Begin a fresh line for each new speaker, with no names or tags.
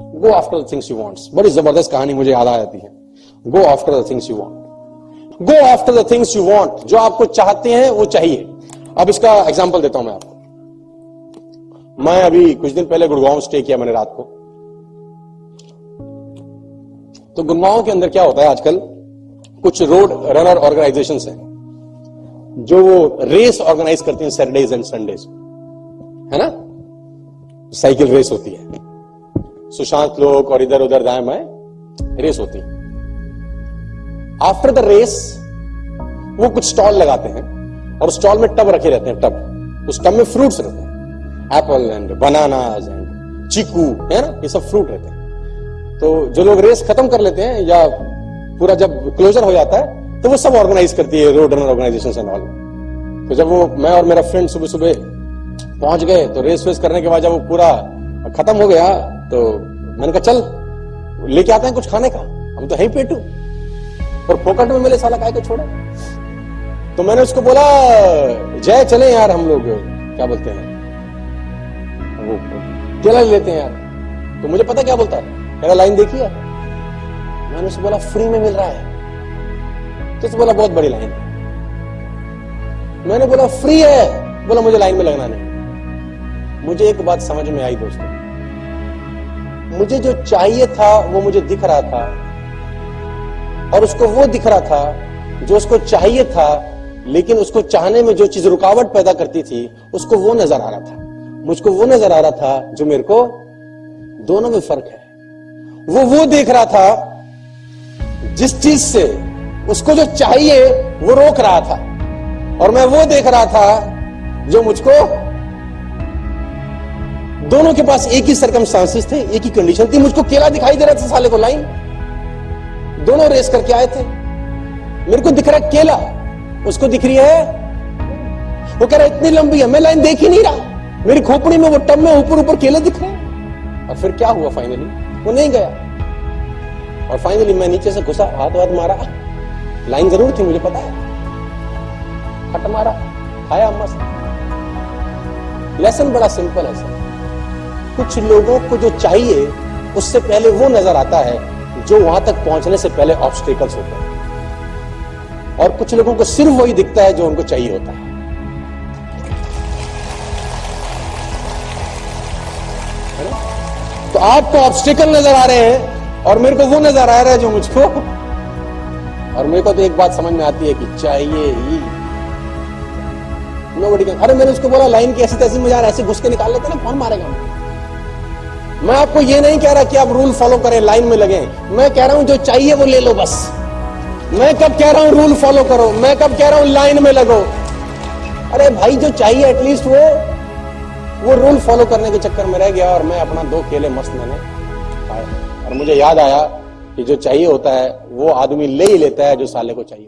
Go after the things you wants बड़ी ज़बरदस्त कहानी मुझे याद आ जाती है go after the things you want go after the things you want जो आपको चाहते हैं वो चाहिए अब इसका एग्जांपल देता हूँ मैं आपको मैं अभी कुछ दिन पहले गुड़गांव स्टे किया मैंने रात को तो गुड़गांव के अंदर क्या होता है आजकल कुछ रोड रनर ऑर्गेनाइजेशन हैं जो वो रेस ऑर्गेनाइज करती हैं सैटरडेज एंड संडेज है ना साइकिल रेस होती है सुशांत लोग और इधर उधर दाएँ बाएँ रेस होती आफ्टर द रेस वो कुछ स्टॉल लगाते हैं और स्टॉल में टब रखे रहते हैं टब उस टब में फ्रूट्स रहते हैं। Apple and bananas and chikoo है ना? ये सब फ्रूट रहते हैं। तो जो लोग रेस खत्म कर लेते हैं या पूरा जब क्लोजर हो जाता है तो वो सब ऑर्गेनाइज करती है road runner organisation and all तो जब वो मैं और मेरा फ्रेंड सुबह सुबह पहुँच गए तो रेस वेस करने के बाद जब वो पूरा खत्म हो गया तो मैंने कहा, चल, लेके आते हैं कुछ खाने का। हम तो है ही पेटू। और फोकट में मिले साला काय को छोड़ा? तो मैंने उसको बोला, जय चले यार हम लोग, क्या बोलते हैं? वो केला लेते हैं यार। तो मुझे पता क्या बोलता है? मेरा लाइन देखिए मैंने उसको बोला, फ्री में मिल रहा है। तो उसने बोला, बहुत बड़ी लाइन मैंने बोला, फ्री है? बोला, मुझे लाइन में लगना नहीं। मुझे एक बात समझ में आई दोस्तों। मुझे जो चाहिए था, वो मुझे दिख रहा था। और उसको वो दिख रहा था, जो उसको चाहिए था, लेकिन उसको चाहने में जो चीज़ रुकावट पैदा करती थी, उसको वो नज़र आ रहा था। मुझको वो नज़र आ रहा था, जो मेरे को दोनों में फ़र्क है। वो वो देख रहा था, जिस चीज़ से उसको जो चाहिए, वो रोक रहा था। और मैं वो देख रहा था, जो मुझको दोनों के पास एक ही सरकमस्टांसिस थे, एक ही कंडीशन थी। मुझको केला दिखाई दे रहा था साले को लाइन दोनों रेस करके आए थे। मेरे को दिख रहा है केला। उसको दिख रही है वो कह रहा है, इतनी लंबी है, मैं लाइन देख ही नहीं रहा। मेरी खोपड़ी में वो टब में ऊपर ऊपर केले दिख रहे हैं। और फिर क्या हुआ फाइनली वो नहीं गया। और फाइनली मैं नीचे से घुसा, हाथ हाथ मारा। लाइन ज़रूर थी, मुझे पता है। फट मारा, खाया मस्त। लेसन बड़ा सिंपल है सर कुछ लोगों को जो चाहिए, उससे पहले वो नज़र आता है जो वहाँ तक पहुँचने से पहले ऑब्स्टेकल्स होते हैं। और कुछ लोगों को सिर्फ़ वही दिखता है जो उनको चाहिए होता है। तो आपको ऑब्स्टिकल नज़र आ रहे हैं और मेरे को वो नज़र आ रहा है जो मुझको और मेरे को तो एक बात समझ में आती है कि चाहिए ही। नो बड़ी अरे मैंने उसको बोला, लाइन की ऐसी तैसी में यार ऐसे घुस के निकाल लेते ना, कौन मारेगा मैं आपको ये नहीं कह रहा कि आप रूल फॉलो करें लाइन में लगे। मैं कह रहा हूँ, जो चाहिए वो ले लो बस। मैं कब कह रहा हूँ रूल फॉलो करो? मैं कब कह रहा हूँ लाइन में लगो? अरे भाई, जो चाहिए एटलीस्ट वो वो रूल फॉलो करने के चक्कर में रह गया और मैं अपना दो केले मस्त मैंने और मुझे याद आया कि जो चाहिए होता है, वो आदमी ले ही लेता है, जो साले को चाहिए